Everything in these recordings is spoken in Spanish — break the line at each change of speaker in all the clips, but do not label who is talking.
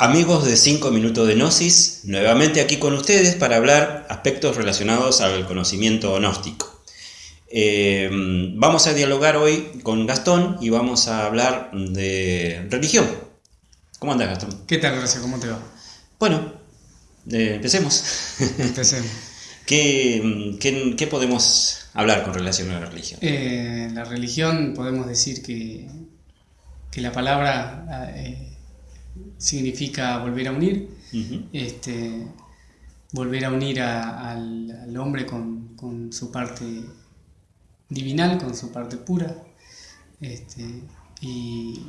Amigos de 5 minutos de Gnosis, nuevamente aquí con ustedes para hablar aspectos relacionados al conocimiento gnóstico. Eh, vamos a dialogar hoy con Gastón y vamos a hablar de religión. ¿Cómo andas, Gastón?
¿Qué tal, Gracias? ¿Cómo te va?
Bueno, eh, empecemos.
Empecemos.
¿Qué, qué, podemos hablar con relación a la religión?
Eh, la religión podemos decir que, que la palabra significa volver a unir, este, volver a unir al, hombre con, su parte divinal, con su parte pura, este, y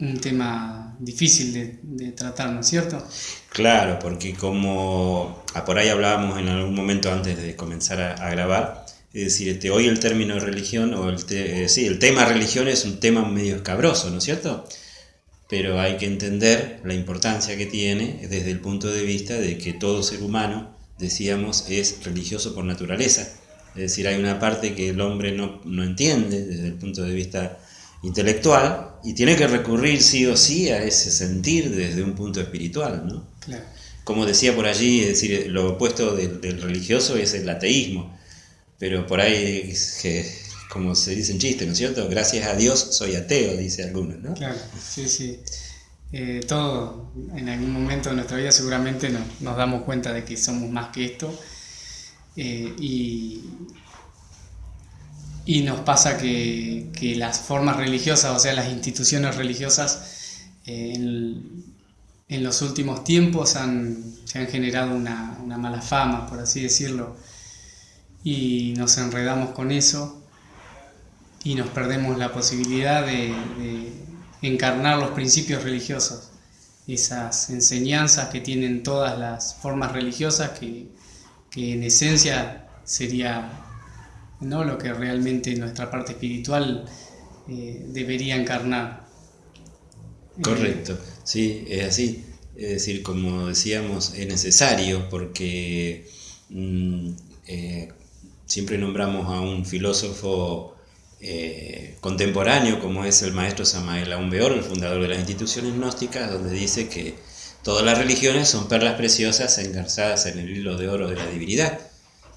un tema difícil de, tratar, ¿no es cierto?
Claro, porque como ah, por ahí hablábamos en algún momento antes de comenzar a, grabar, es decir, este, hoy el término religión, o el, eh, sí, el tema religión es un tema medio escabroso, ¿no es cierto? Pero hay que entender la importancia que tiene desde el punto de vista de que todo ser humano, decíamos, es religioso por naturaleza. Es decir, hay una parte que el hombre no, entiende desde el punto de vista intelectual y tiene que recurrir sí o sí a ese sentir desde un punto espiritual, ¿no? Como decía por allí, es decir, lo opuesto del, del religioso es el ateísmo, pero por ahí que como se dice en chiste, ¿no es cierto? Gracias a Dios soy ateo, dice alguno, ¿no?
Claro, sí, sí. Eh, todo, en algún momento de nuestra vida seguramente nos, damos cuenta de que somos más que esto. Eh, y, nos pasa que, las formas religiosas, o sea, las instituciones religiosas, eh, en, los últimos tiempos se han generado una, una mala fama, por así decirlo, y nos enredamos con eso y nos perdemos la posibilidad de, encarnar los principios religiosos, esas enseñanzas que tienen todas las formas religiosas que, en esencia sería ¿no? lo que realmente nuestra parte espiritual eh, debería encarnar.
Correcto, sí, es así. Es decir, como decíamos, es necesario porque mm, eh, siempre nombramos a un filósofo eh, contemporáneo como es el maestro Samael Aumbeor, el fundador de las instituciones gnósticas, donde dice que todas las religiones son perlas preciosas engarzadas en el hilo de oro de la divinidad.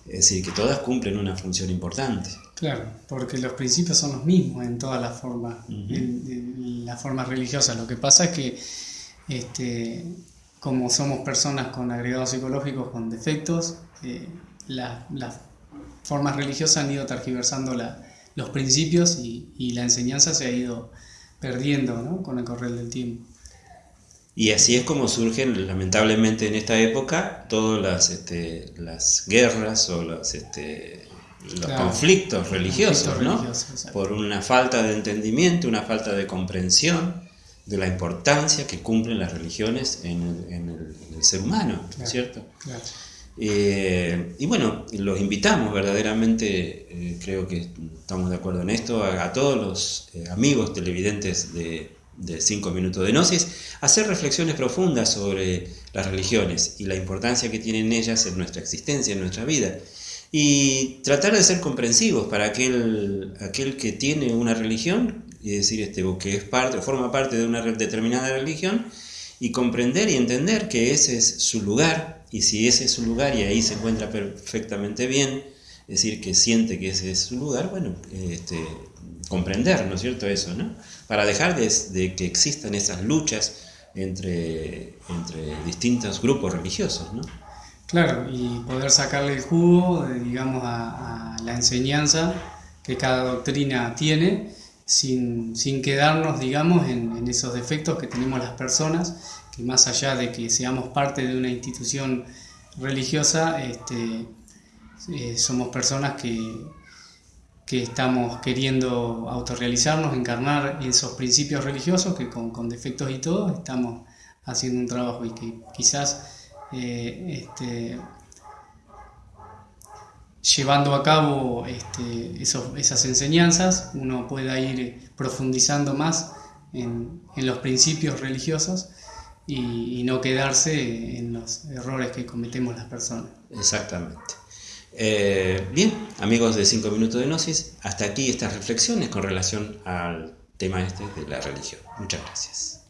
Es decir, que todas cumplen una función importante.
Claro, porque los principios son los mismos en todas las formas, en, las formas religiosas. Lo que pasa es que este, como somos personas con agregados psicológicos, con defectos, eh, las formas religiosas han ido tergiversando la, los principios y, la enseñanza se ha ido perdiendo ¿no? con el correr del tiempo.
Y así es como surgen, lamentablemente en esta época, todas las, este, las guerras o los, este, los conflictos religiosos, ¿no? Por una falta de entendimiento, una falta de comprensión de la importancia que cumplen las religiones en el, ser humano, ¿cierto? Claro. Eh, y bueno, los invitamos verdaderamente, eh, creo que estamos de acuerdo en esto, a, todos los eh, amigos televidentes de, de 5 minutos de Gnosis, a hacer reflexiones profundas sobre las religiones y la importancia que tienen ellas en nuestra existencia, en nuestra vida. Y tratar de ser comprensivos para aquel, aquel que tiene una religión, es decir, este, o que es parte, forma parte de una determinada religión, y comprender y entender que ese es su lugar y si ese es su lugar y ahí se encuentra perfectamente bien, es decir, que siente que ese es su lugar, bueno, este, comprender, ¿no es cierto? Eso, ¿no? Para dejar de, que existan esas luchas entre, entre distintos grupos religiosos, ¿no?
Claro, y poder sacarle el jugo, digamos, a, la enseñanza que cada doctrina tiene, sin, sin quedarnos, digamos, en, en, esos defectos que tenemos las personas que más allá de que seamos parte de una institución religiosa, este, eh, somos personas que, que estamos queriendo autorrealizarnos, encarnar esos principios religiosos que con, defectos y todo estamos haciendo un trabajo y que quizás eh, este, llevando a cabo este, esas enseñanzas uno pueda ir profundizando más en, los principios religiosos y, no quedarse en los errores que cometemos las personas.
Exactamente. Eh, bien, amigos de 5 minutos de Gnosis, hasta aquí estas reflexiones con relación al tema este de la religión. Muchas gracias.